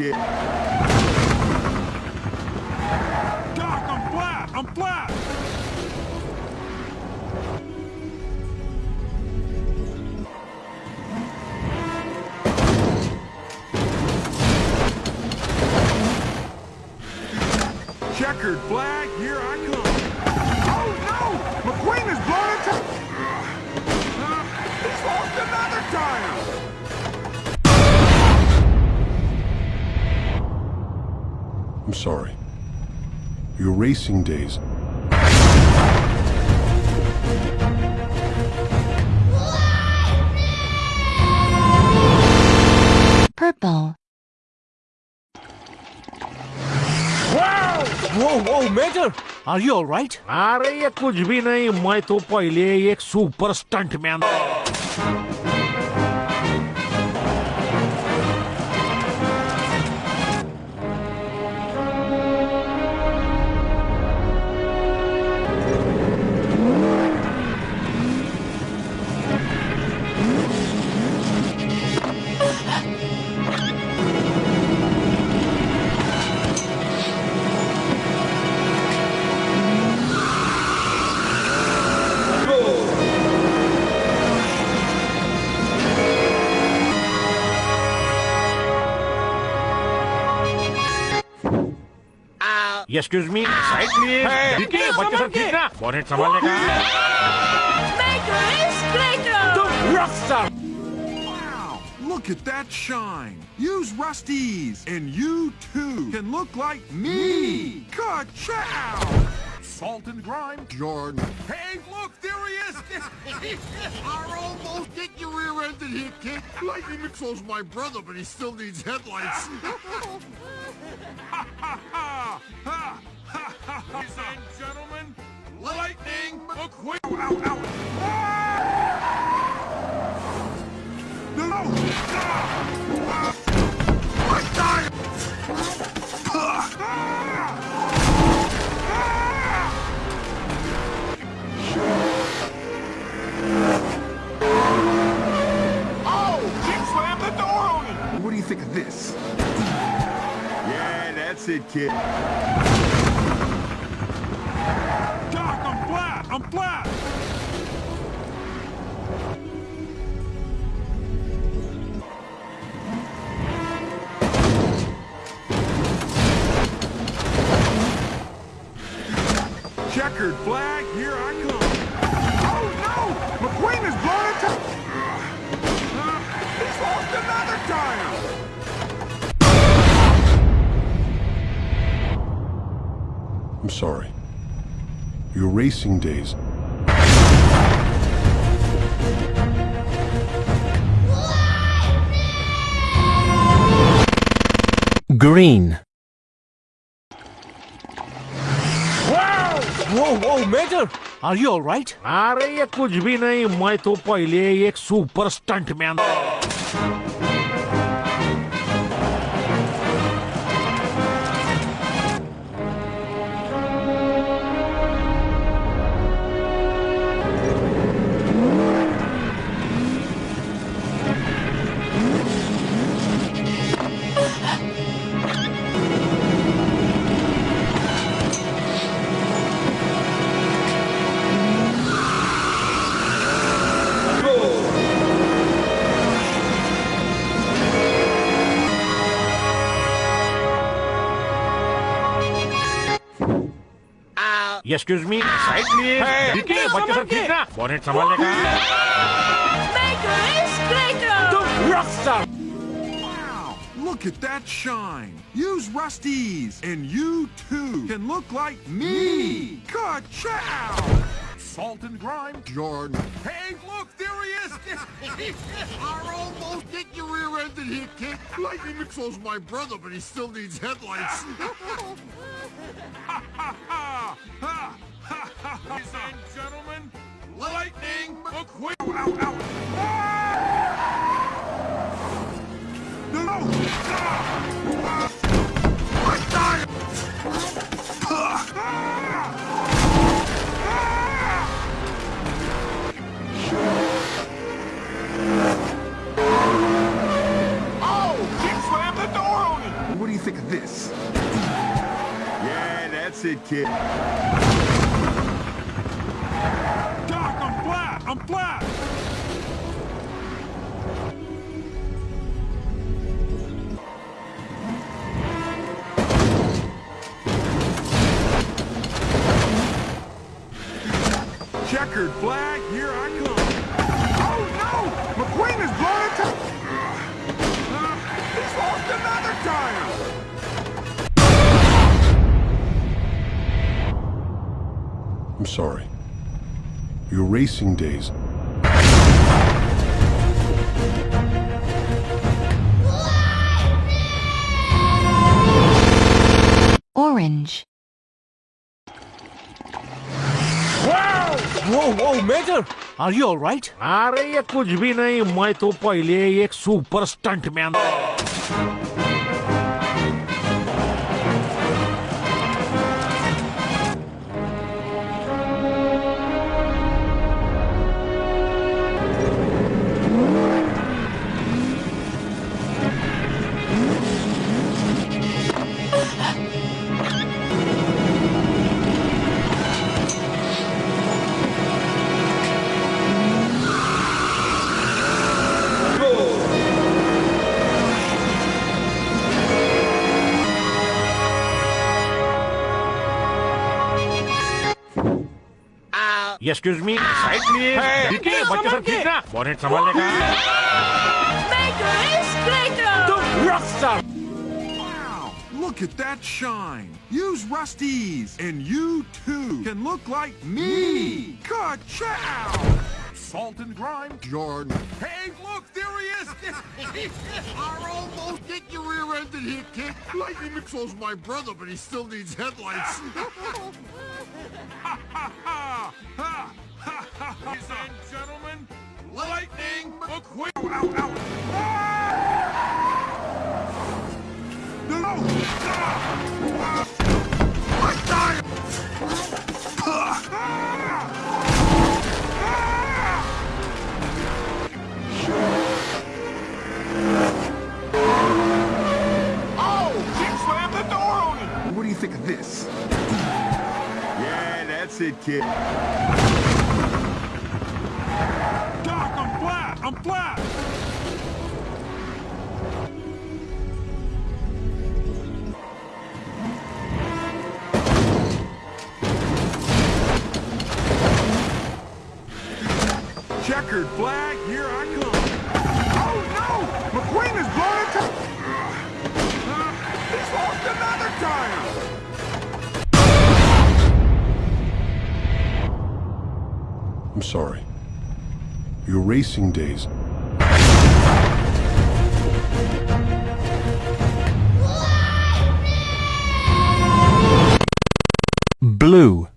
kid. Doc, I'm flat! I'm flat! Checkered flag, here I come. Oh no! McQueen is blown I'm sorry. Your racing days. Purple. वो वो major are you alright अरे ये कुछ भी नहीं मैं तो पहले एक super stunt excuse me. Excuse me side please ठीक है बच्चे सब ठीक ना बॉनेट संभालने Wow, Look at that shine. Use Rust-eze, and you too can look like me. Ka-chow! Salt and grime, Jordan. Hey, look, there he is! Our almost get your rear-ended here, kid. Lightning McSoul's my brother, but he still needs headlights. Ladies and gentlemen, Lightning McQueen! Ow, ow, it, kid. Doc, I'm flat! I'm flat! Checkered flag, here I come. Oh no! McQueen is blown into... Uh, he's lost another tire! I'm sorry. Your racing days. green वो वो major are you alright अरे ये कुछ भी नहीं मैं तो पहले एक super stunt excuse me side please देखिए बच्चे सब ठीक ना बॉनेट संभालने का Look at that shine. Use Rust-eze, and you too can look like me. Ka-chow! Salt and grime, Jordan. Hey, look, there he is. I almost hit your rear end here, kid. Lightning McFool's my brother, but he still needs headlights. Ladies and gentlemen, Lightning McQueen! Ow, ow, ow! Ah! No! no. Ah! Ah! What do you think of this? Yeah, that's it, kid. I'm flat! Checkered flag, here I come. Oh no! McQueen is blown it to... Uh, he's lost another tire! I'm sorry Your racing days Orange. Whoa, whoa, Major! Are you alright? अरे ये कुछ भी नहीं मैं तो पहले एक super stunt excuse me. Excuse me. Excuse me side please it. बच्चे it, ठीक ना बॉनेट संभालने का Look at that shine. Use Rust-eze, and you too can look like me. Ka-chow! Salt and grime, Jordan. Hey, look, there he is! I almost get your rear-ended here, kid. Lightning McFool's my brother, but he still needs headlights. ha ha ha! Ha! Ha! Ladies and gentlemen, Lightning McQueen! Ow, ow! Ah! Oh! What do you think of this? It, kid. Doc, I'm flat! I'm flat! Checkered flag, here I'm sorry. Your racing days Blue.